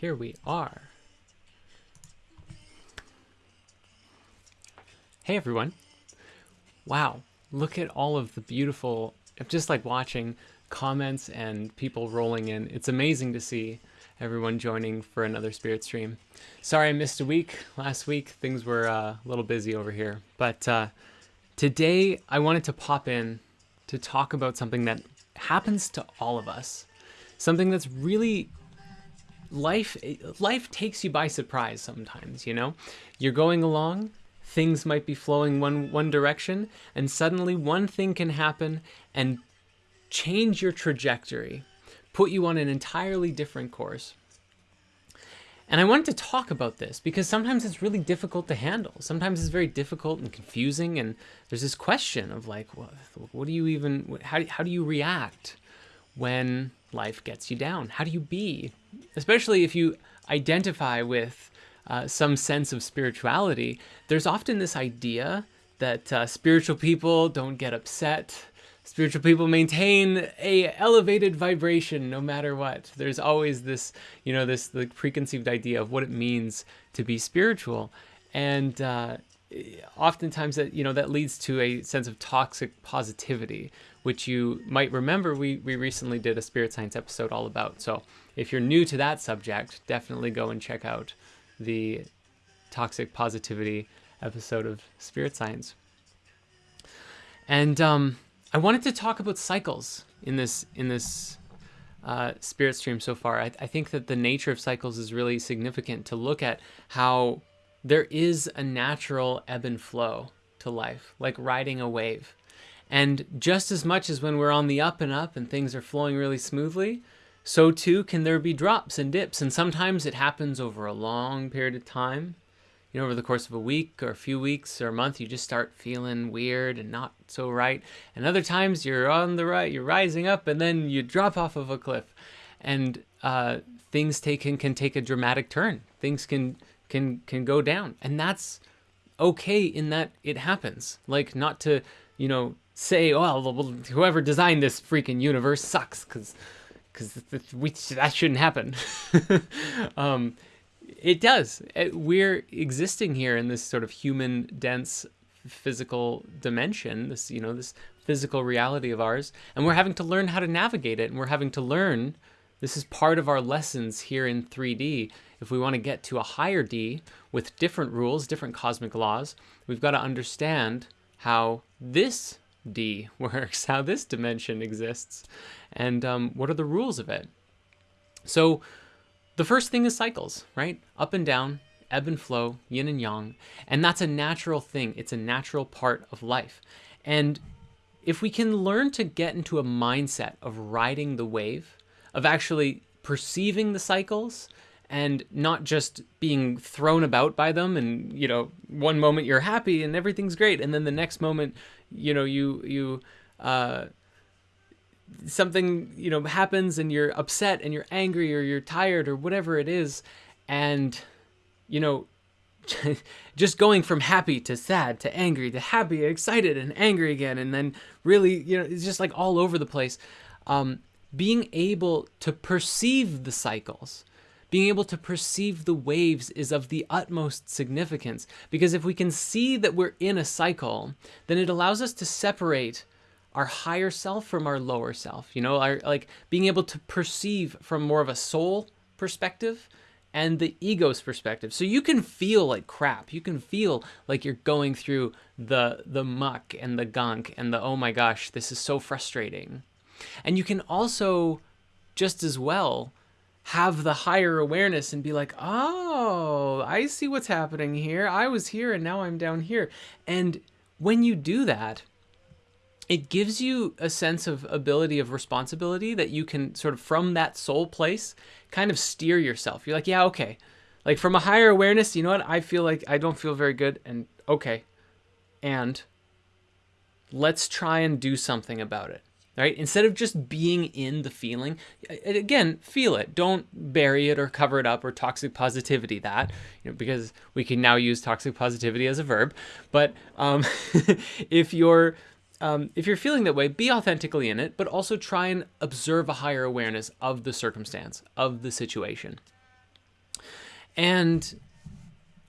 here we are. Hey everyone. Wow, look at all of the beautiful, just like watching comments and people rolling in. It's amazing to see everyone joining for another Spirit stream. Sorry I missed a week. Last week things were uh, a little busy over here. But uh, today I wanted to pop in to talk about something that happens to all of us. Something that's really life life takes you by surprise sometimes, you know? You're going along, things might be flowing one one direction, and suddenly one thing can happen and change your trajectory, put you on an entirely different course. And I wanted to talk about this because sometimes it's really difficult to handle. Sometimes it's very difficult and confusing, and there's this question of like, what, what do you even, how, how do you react when life gets you down? How do you be? Especially if you identify with uh, some sense of spirituality, there's often this idea that uh, spiritual people don't get upset. Spiritual people maintain a elevated vibration no matter what. There's always this, you know, this the preconceived idea of what it means to be spiritual, and uh, oftentimes that you know that leads to a sense of toxic positivity which you might remember we, we recently did a spirit science episode all about. So if you're new to that subject, definitely go and check out the toxic positivity episode of spirit science. And um, I wanted to talk about cycles in this in this uh, spirit stream so far. I, I think that the nature of cycles is really significant to look at how there is a natural ebb and flow to life, like riding a wave. And just as much as when we're on the up and up and things are flowing really smoothly, so too can there be drops and dips. And sometimes it happens over a long period of time. You know, over the course of a week or a few weeks or a month, you just start feeling weird and not so right. And other times you're on the right, you're rising up, and then you drop off of a cliff. And uh, things take, can, can take a dramatic turn. Things can can can go down, and that's okay in that it happens. Like not to, you know, say, well, whoever designed this freaking universe sucks, because because that shouldn't happen. um, it does. It, we're existing here in this sort of human dense physical dimension, this, you know, this physical reality of ours, and we're having to learn how to navigate it, and we're having to learn, this is part of our lessons here in 3D. If we want to get to a higher D with different rules, different cosmic laws, we've got to understand how this D works, how this dimension exists, and um, what are the rules of it. So the first thing is cycles, right? Up and down, ebb and flow, yin and yang. And that's a natural thing. It's a natural part of life. And if we can learn to get into a mindset of riding the wave, of actually perceiving the cycles and not just being thrown about by them and you know one moment you're happy and everything's great and then the next moment you know you you uh something you know happens and you're upset and you're angry or you're tired or whatever it is. And you know just going from happy to sad to angry to happy excited and angry again. And then really you know it's just like all over the place. Um, being able to perceive the cycles being able to perceive the waves is of the utmost significance because if we can see that we're in a cycle then it allows us to separate our higher self from our lower self. You know our like being able to perceive from more of a soul perspective and the ego's perspective. So you can feel like crap. You can feel like you're going through the the muck and the gunk and the oh my gosh this is so frustrating. And you can also just as well have the higher awareness and be like oh i see what's happening here i was here and now i'm down here and when you do that it gives you a sense of ability of responsibility that you can sort of from that soul place kind of steer yourself. You're like, yeah, okay. Like from a higher awareness, you know what? I feel like I don't feel very good and okay. And let's try and do something about it. Right? Instead of just being in the feeling, again, feel it. Don't bury it or cover it up or toxic positivity that, you know, because we can now use toxic positivity as a verb. But um, if you're um, if you're feeling that way, be authentically in it, but also try and observe a higher awareness of the circumstance, of the situation. And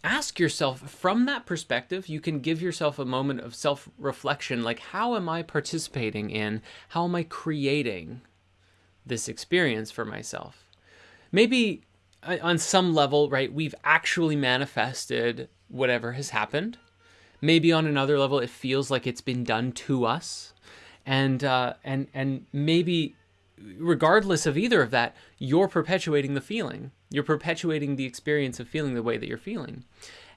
ask yourself from that perspective, you can give yourself a moment of self reflection like, how am I participating in, how am I creating this experience for myself? Maybe uh, on some level, right, we've actually manifested whatever has happened maybe on another level it feels like it's been done to us and uh, and and maybe regardless of either of that you're perpetuating the feeling. You're perpetuating the experience of feeling the way that you're feeling.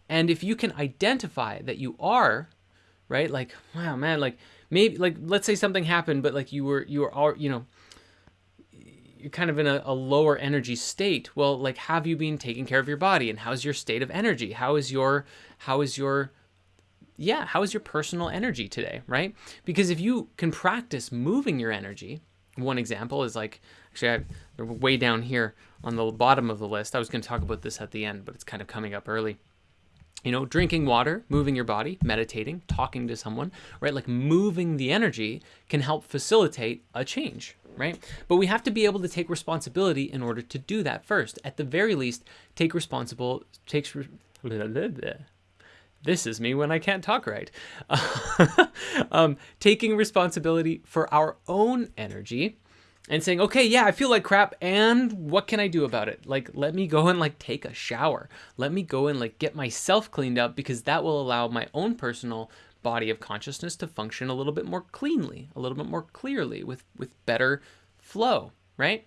And if you can identify that you are right like wow man like maybe like let's say something happened but like you were you were all you know you're kind of in a, a, lower energy state. Well like have you been taking care of your body? And how's your state of energy? How is your how is your yeah, how is your personal energy today, right? Because if you can practice moving your energy, one example is like, actually, I, they're way down here on the bottom of the list. I was going to talk about this at the end, but it's kind of coming up early. You know, drinking water, moving your body, meditating, talking to someone, right? Like moving the energy can help facilitate a change, right? But we have to be able to take responsibility in order to do that first. At the very least, take responsible takes this is me when I can't talk right. um, taking responsibility for our own energy and saying, okay, yeah, I feel like crap, and what can I do about it? Like, let me go and like take a shower. Let me go and like get myself cleaned up because that will allow my own personal body of consciousness to function a little bit more cleanly, a little bit more clearly with with better flow, right?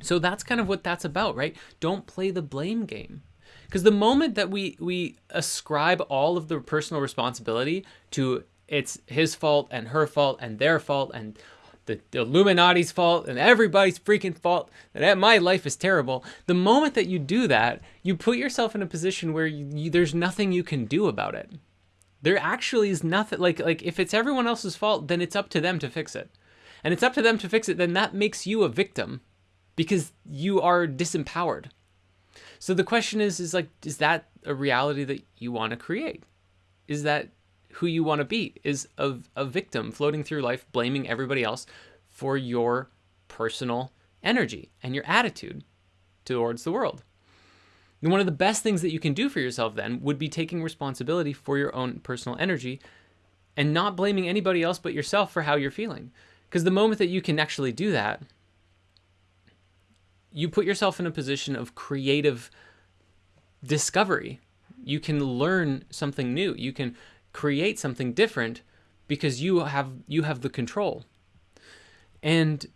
So that's kind of what that's about, right? Don't play the blame game. Because the moment that we we ascribe all of the personal responsibility to it's his fault and her fault and their fault and the, the Illuminati's fault and everybody's freaking fault that my life is terrible. The moment that you do that, you put yourself in a position where you, you, there's nothing you can do about it. There actually is nothing like like if it's everyone else's fault, then it's up to them to fix it. And it's up to them to fix it, then that makes you a victim because you are disempowered. So the question is is like is that a reality that you want to create? Is that who you want to be is a, a victim floating through life blaming everybody else for your personal energy and your attitude towards the world. And one of the best things that you can do for yourself then would be taking responsibility for your own personal energy and not blaming anybody else but yourself for how you're feeling. Because the moment that you can actually do that, you put yourself in a position of creative discovery. You can learn something new. You can create something different because you have you have the control. And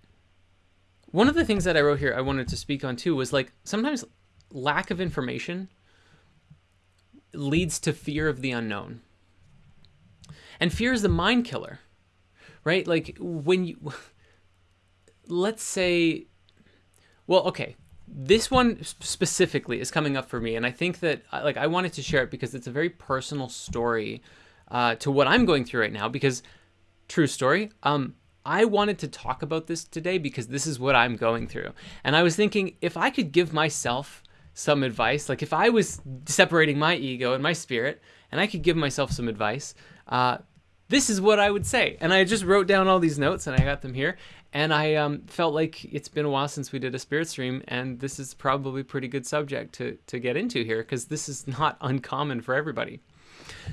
one of the things that I wrote here I wanted to speak on too was like sometimes lack of information leads to fear of the unknown. And fear is the mind killer. Right? Like when you let's say well, okay. This one specifically is coming up for me and I think that like I wanted to share it because it's a very personal story uh, to what I'm going through right now because true story. Um, I wanted to talk about this today because this is what I'm going through. And I was thinking if I could give myself some advice, like if I was separating my ego and my spirit and I could give myself some advice, uh, this is what I would say. And I just wrote down all these notes and I got them here. And I um, felt like it's been a while since we did a spirit stream, and this is probably a pretty good subject to, to get into here because this is not uncommon for everybody.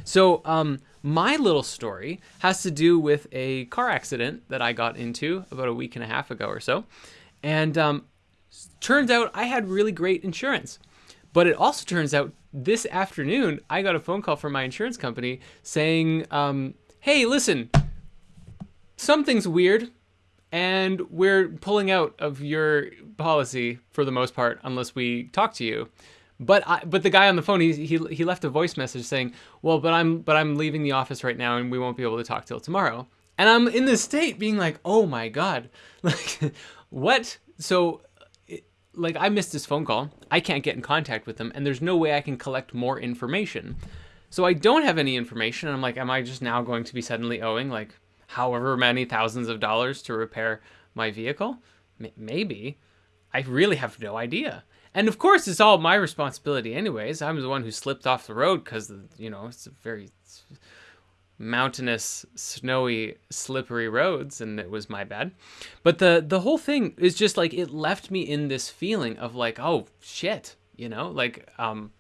So, um, my little story has to do with a car accident that I got into about a week and a half ago or so. And um, turns out I had really great insurance. But it also turns out this afternoon, I got a phone call from my insurance company saying, um, hey, listen, something's weird and we're pulling out of your policy for the most part unless we talk to you. But I, but the guy on the phone, he, he he left a voice message saying, "Well, but I'm but I'm leaving the office right now, and we won't be able to talk till tomorrow." And I'm in this state, being like, "Oh my god, like what?" So, like I missed this phone call. I can't get in contact with them, and there's no way I can collect more information. So I don't have any information. I'm like, am I just now going to be suddenly owing like however many thousands of dollars to repair my vehicle? M- maybe. I really have no idea. And of course, it's all my responsibility, anyways. I'm the one who slipped off the road because, you know, it's a very mountainous, snowy, slippery roads, and it was my bad. But the the whole thing is just like it left me in this feeling of like, oh shit, you know, like um,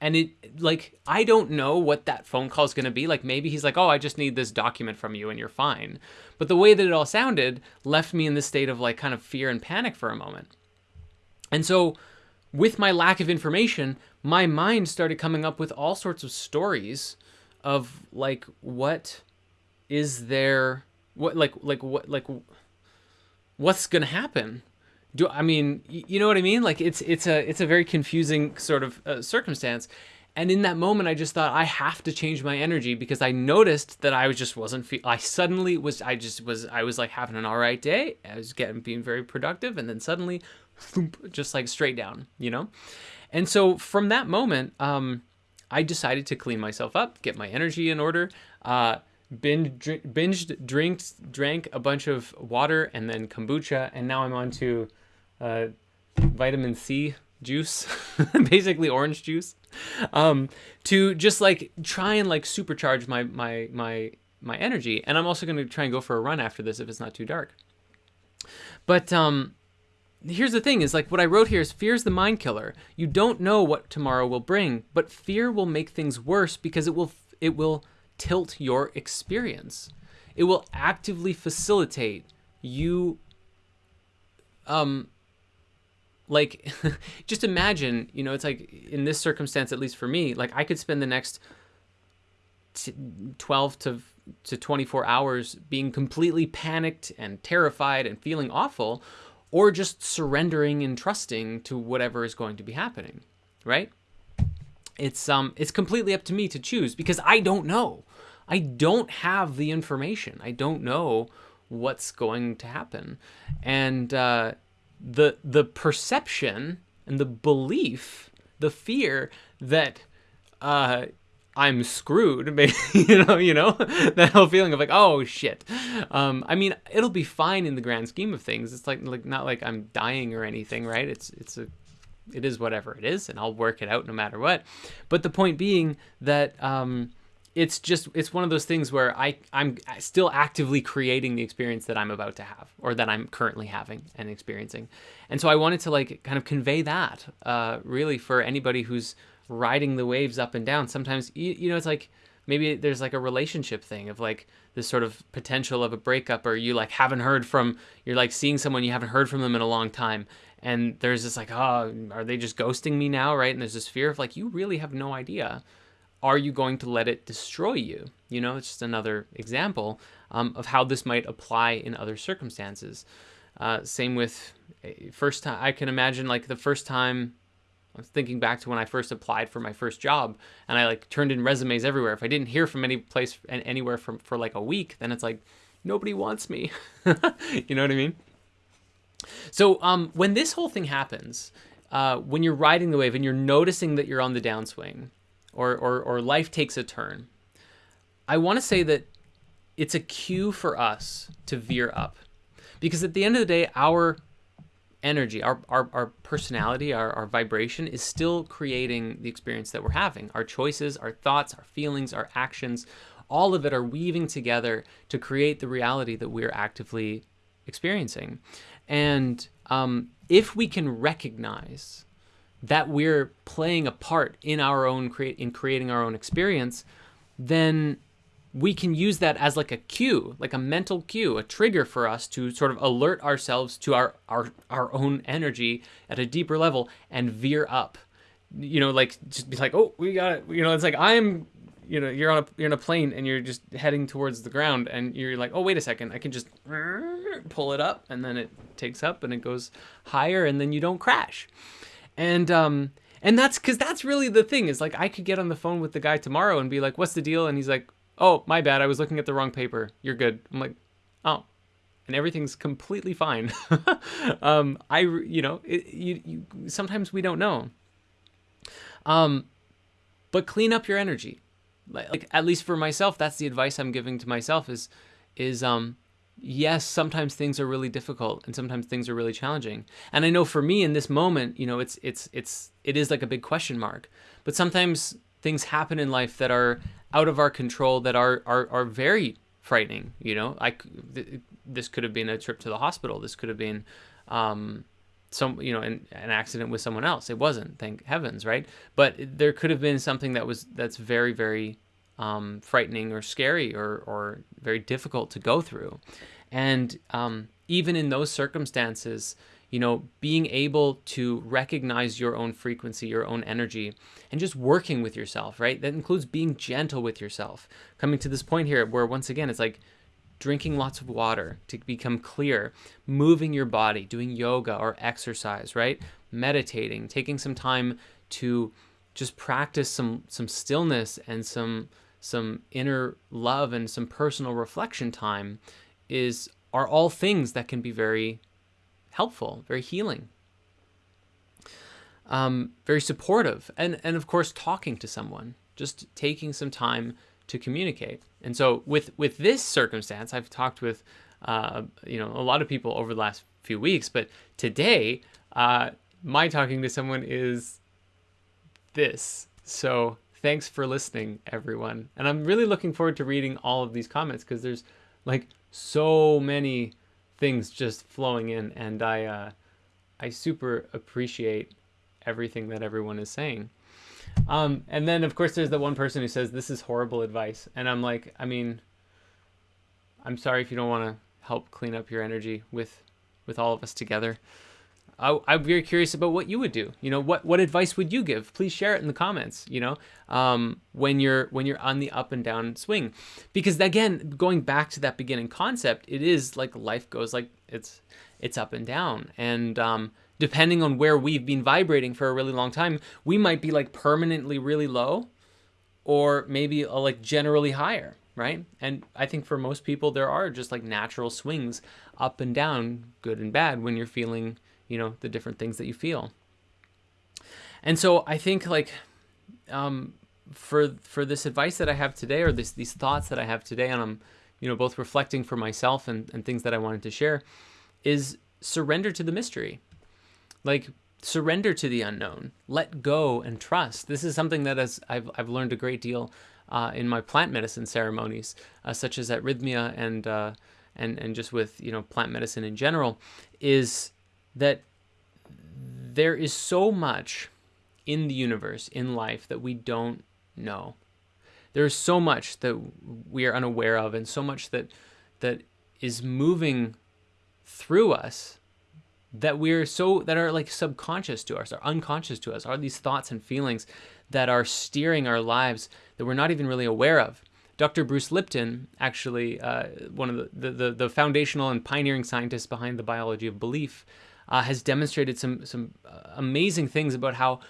and it like I don't know what that phone call is gonna be. Like maybe he's like, oh, I just need this document from you, and you're fine. But the way that it all sounded left me in this state of like kind of fear and panic for a moment. And so with my lack of information, my mind started coming up with all sorts of stories of like what is there what like like what like what's going to happen do i mean you know what i mean? Like it's it's a it's a very confusing sort of uh, circumstance. And in that moment i just thought i have to change my energy because i noticed that i was just wasn't fe- i suddenly was i just was i was like having an all right day. I was getting being very productive and then suddenly thump, just like straight down, you know? And so from that moment, um, I decided to clean myself up, get my energy in order, uh, binge, binged, drinked, drank a bunch of water and then kombucha, and now I'm on to uh, vitamin C juice, basically orange juice, um, to just like try and like supercharge my my my my energy. And I'm also going to try and go for a run after this if it's not too dark. But um, here's the thing is like what I wrote here is fear is the mind killer. You don't know what tomorrow will bring, but fear will make things worse because it will it will tilt your experience. It will actively facilitate you um like just imagine, you know, it's like in this circumstance at least for me, like I could spend the next t- 12 to to 24 hours being completely panicked and terrified and feeling awful or just surrendering and trusting to whatever is going to be happening right? It's um it's completely up to me to choose because i don't know. I don't have the information. I don't know what's going to happen. And uh the the perception and the belief the fear that uh I'm screwed, you know, you know, that whole feeling of like, oh shit. Um, I mean, it'll be fine in the grand scheme of things. It's like, like not like I'm dying or anything, right? It's, it's a, it is whatever it is, and I'll work it out no matter what. But the point being that, um, it's just it's one of those things where I I'm still actively creating the experience that I'm about to have or that I'm currently having and experiencing, and so I wanted to like kind of convey that uh, really for anybody who's riding the waves up and down. Sometimes you, you know it's like maybe there's like a relationship thing of like this sort of potential of a breakup or you like haven't heard from you're like seeing someone you haven't heard from them in a long time and there's this like oh are they just ghosting me now? Right? And there's this fear of like you really have no idea are you going to let it destroy you you know it's just another example um, of how this might apply in other circumstances uh, same with eh, first time i can imagine like the first time I was thinking back to when I first applied for my first job and I like turned in resumes everywhere. If I didn't hear from any place and anywhere from for like a week, then it's like nobody wants me. you know what I mean? So um, when this whole thing happens, uh, when you're riding the wave and you're noticing that you're on the downswing, or or, or life takes a turn, I want to say that it's a cue for us to veer up, because at the end of the day, our energy, our, our, our personality, our, our vibration is still creating the experience that we're having. Our choices, our thoughts, our feelings, our actions, all of it are weaving together to create the reality that we're actively experiencing. And um, if we can recognize that we're playing a part in our own create in creating our own experience, then we can use that as like a cue, like a mental cue, a trigger for us to sort of alert ourselves to our our our own energy at a deeper level and veer up. You know, like just be like, oh, we got it. You know, it's like I'm, you know, you're on a you're on a plane and you're just heading towards the ground and you're like, oh, wait a second, I can just pull it up and then it takes up and it goes higher and then you don't crash. And um and that's because that's really the thing is like I could get on the phone with the guy tomorrow and be like, what's the deal? And he's like, oh, my bad. I was looking at the wrong paper. You're good. I'm like, oh, and everything's completely fine. um, I, you know, it, you, you, sometimes we don't know. Um, but clean up your energy. Like, like, at least for myself, that's the advice I'm giving to myself is, is, um, yes, sometimes things are really difficult and sometimes things are really challenging. And I know for me in this moment, you know, it's, it's, it's, it is like a big question mark, but sometimes things happen in life that are out of our control that are are, are very frightening you know? I th- this could have been a trip to the hospital. This could have been um, some you know an, an accident with someone else. It wasn't thank heavens right? But there could have been something that was that's very very um, frightening or scary or or very difficult to go through and um, even in those circumstances you know, being able to recognize your own frequency, your own energy, and just working with yourself, right? That includes being gentle with yourself. Coming to this point here where once again, it's like drinking lots of water to become clear, moving your body, doing yoga or exercise, right? Meditating, taking some time to just practice some some stillness and some some inner love and some personal reflection time is are all things that can be very helpful, very healing, um, very supportive, and and of course talking to someone, just taking some time to communicate. And so with with this circumstance, I've talked with uh, you know a lot of people over the last few weeks, but today uh, my talking to someone is this. So thanks for listening, everyone. And I'm really looking forward to reading all of these comments because there's like so many things just flowing in, and I uh, I super appreciate everything that everyone is saying. Um, and then of course there's the one person who says this is horrible advice, and I'm like, I mean, I'm sorry if you don't want to help clean up your energy with with all of us together. I, I'm very curious about what you would do. You know, what what advice would you give? Please share it in the comments. You know, um, when you're when you're on the up and down swing, because again, going back to that beginning concept, it is like life goes like it's it's up and down, and um, depending on where we've been vibrating for a really long time, we might be like permanently really low, or maybe uh, like generally higher right? And I think for most people, there are just like natural swings up and down, good and bad, when you're feeling, you know, the different things that you feel. And so I think like um, for for this advice that I have today, or this these thoughts that I have today, and I'm, you know, both reflecting for myself and, and things that I wanted to share, is surrender to the mystery. Like surrender to the unknown, let go and trust. This is something that as I've I've learned a great deal uh, in my plant medicine ceremonies, uh, such as at Rythmia and uh, and and just with you know plant medicine in general, is that there is so much in the universe, in life, that we don't know. There is so much that we are unaware of, and so much that that is moving through us that we're so that are like subconscious to us, are unconscious to us, are these thoughts and feelings that are steering our lives that we're not even really aware of. Dr. Bruce Lipton, actually uh, one of the, the, the, the, foundational and pioneering scientists behind the biology of belief, uh, has demonstrated some, some uh, amazing things about how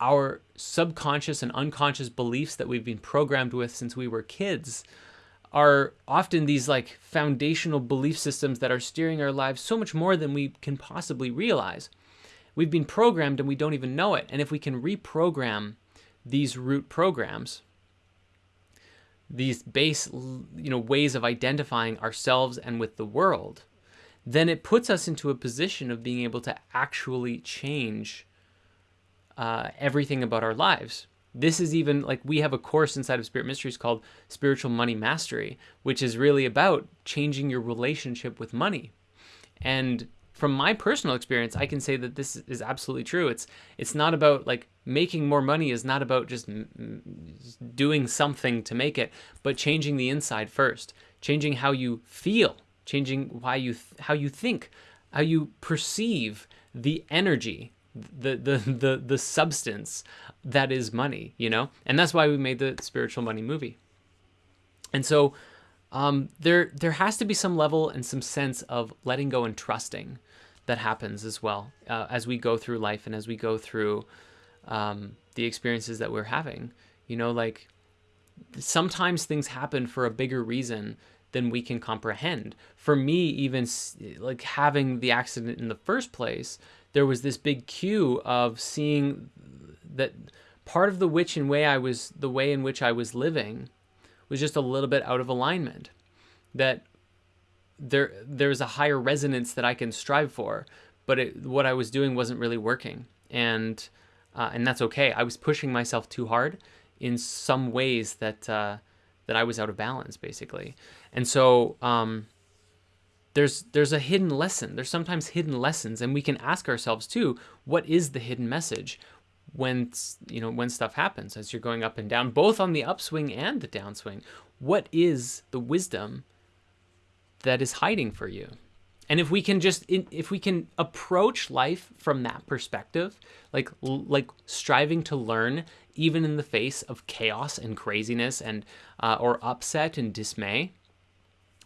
our subconscious and unconscious beliefs that we've been programmed with since we were kids are often these like foundational belief systems that are steering our lives so much more than we can possibly realize. We've been programmed and we don't even know it. And if we can reprogram these root programs, these base you know ways of identifying ourselves and with the world, then it puts us into a position of being able to actually change uh, everything about our lives. This is even like we have a course inside of Spirit Mysteries called Spiritual Money Mastery, which is really about changing your relationship with money. And from my personal experience, I can say that this is absolutely true. It's it's not about like making more money is not about just doing something to make it, but changing the inside first, changing how you feel, changing why you how you think, how you perceive the energy, the the the the substance that is money, you know? And that's why we made the spiritual money movie. And so um, there there has to be some level and some sense of letting go and trusting that happens as well uh, as we go through life and as we go through um, the experiences that we're having. You know, like sometimes things happen for a bigger reason than we can comprehend. For me, even like having the accident in the first place, there was this big cue of seeing that part of the which and way I was the way in which I was living was just a little bit out of alignment. That there there's a higher resonance that I can strive for, but it, what I was doing wasn't really working, and uh, and that's okay. I was pushing myself too hard in some ways that uh, that I was out of balance, basically, and so um, there's there's a hidden lesson. There's sometimes hidden lessons, and we can ask ourselves too, what is the hidden message? when you know when stuff happens as you're going up and down both on the upswing and the downswing what is the wisdom that is hiding for you and if we can just if we can approach life from that perspective like like striving to learn even in the face of chaos and craziness and uh, or upset and dismay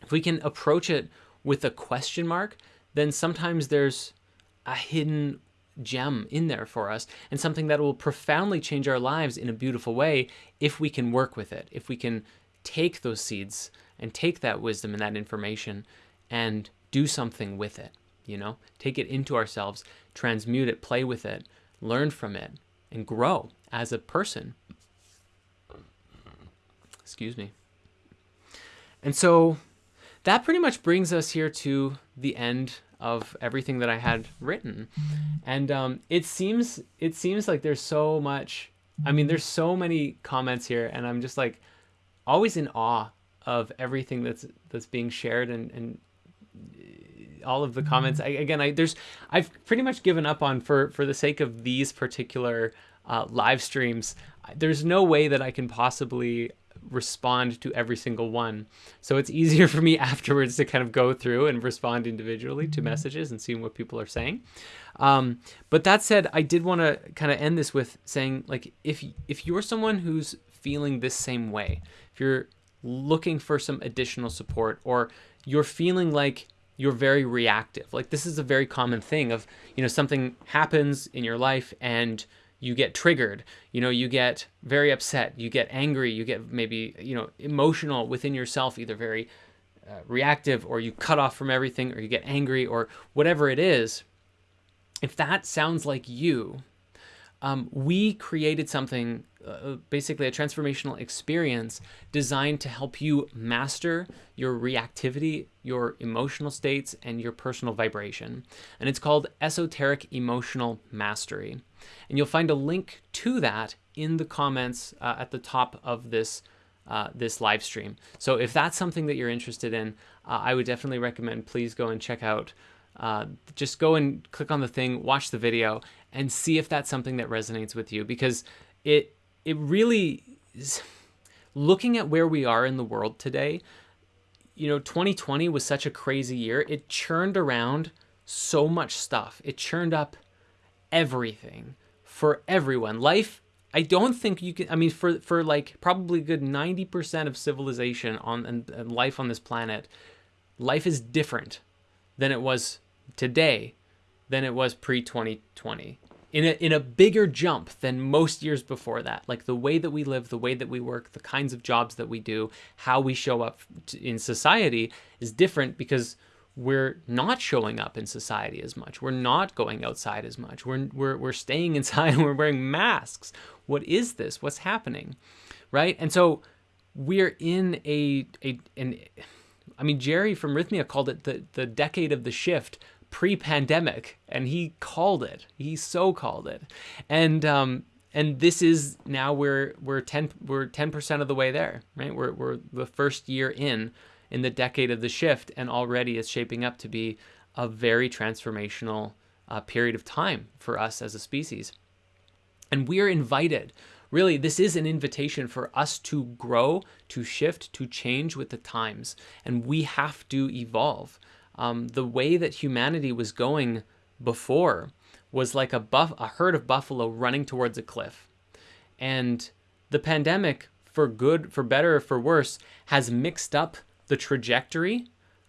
if we can approach it with a question mark then sometimes there's a hidden gem in there for us and something that will profoundly change our lives in a beautiful way if we can work with it if we can take those seeds and take that wisdom and that information and do something with it, you know? Take it into ourselves, transmute it, play with it, learn from it, and grow as a person. Excuse me. And so that pretty much brings us here to the end of everything that I had written. And um, it seems it seems like there's so much I mean there's so many comments here and I'm just like always in awe of everything that's that's being shared and and all of the comments. I, again, I there's I've pretty much given up on for for the sake of these particular uh, live streams. There's no way that I can possibly respond to every single one. So it's easier for me afterwards to kind of go through and respond individually to messages and seeing what people are saying. Um, but that said, I did want to kind of end this with saying, like, if if you're someone who's feeling this same way, if you're looking for some additional support, or you're feeling like you're very reactive, like this is a very common thing of, you know, something happens in your life and you get triggered. You know you get very upset you get angry you get maybe you know emotional within yourself either very uh, reactive or you cut off from everything or you get angry or whatever it is. If that sounds like you um, we created something uh, basically a transformational experience designed to help you master your reactivity, your emotional states, and your personal vibration. And it's called Esoteric Emotional Mastery. And you'll find a link to that in the comments uh, at the top of this uh, this live stream. So if that's something that you're interested in, uh, I would definitely recommend please go and check out. Uh, just go and click on the thing, watch the video, and see if that's something that resonates with you because it it really is, looking at where we are in the world today you know 2020 was such a crazy year. It churned around so much stuff. It churned up everything for everyone. Life i don't think you can i mean for for like probably good 90% of civilization on and, and life on this planet life is different than it was today than it was pre 2020 in a, in a bigger jump than most years before that. Like the way that we live, the way that we work, the kinds of jobs that we do, how we show up in society is different because we're not showing up in society as much. We're not going outside as much. We're, we're, we're staying inside and we're wearing masks. What is this? What's happening? Right? And so we're in a, a an, I mean, Jerry from Rythmia called it the, the decade of the shift pre-pandemic and he called it. He so called it. And um and this is now we're we're 10 we're 10% of the way there right? We're, we're the first year in in the decade of the shift and already it's shaping up to be a very transformational uh, period of time for us as a species. And we're invited really this is an invitation for us to grow to shift to change with the times. And we have to evolve um, the way that humanity was going before was like a buff a herd of buffalo running towards a cliff. And the pandemic for good for better or for worse has mixed up the trajectory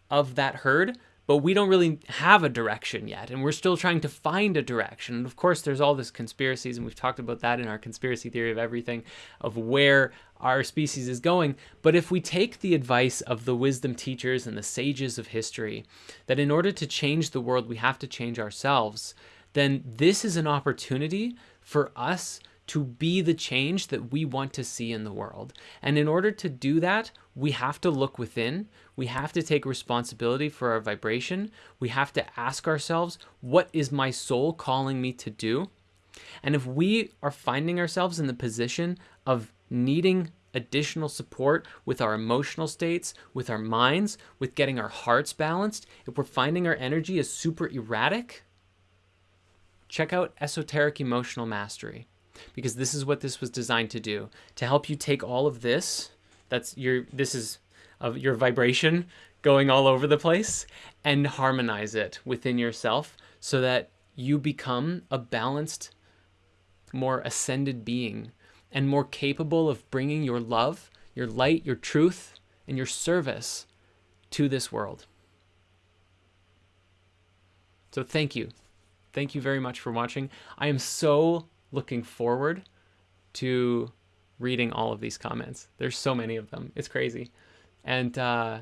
of that herd but we don't really have a direction yet and we're still trying to find a direction. And of course there's all this conspiracies and we've talked about that in our conspiracy theory of everything of where our species is going. But if we take the advice of the wisdom teachers and the sages of history that in order to change the world we have to change ourselves then this is an opportunity for us to be the change that we want to see in the world. And in order to do that, we have to look within. We have to take responsibility for our vibration. We have to ask ourselves, what is my soul calling me to do? And if we are finding ourselves in the position of needing additional support with our emotional states, with our minds, with getting our hearts balanced, if we're finding our energy is super erratic, check out Esoteric Emotional Mastery because this is what this was designed to do to help you take all of this that's your this is of your vibration going all over the place and harmonize it within yourself so that you become a balanced more ascended being and more capable of bringing your love your light your truth and your service to this world. So thank you. Thank you very much for watching. I am so looking forward to reading all of these comments. There's so many of them. It's crazy. And uh,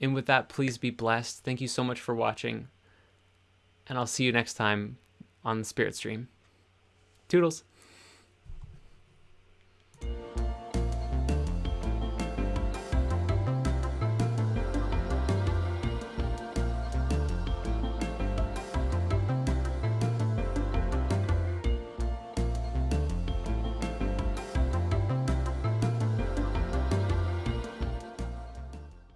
and with that, please be blessed. Thank you so much for watching. And I'll see you next time on the Spirit Stream. Toodles.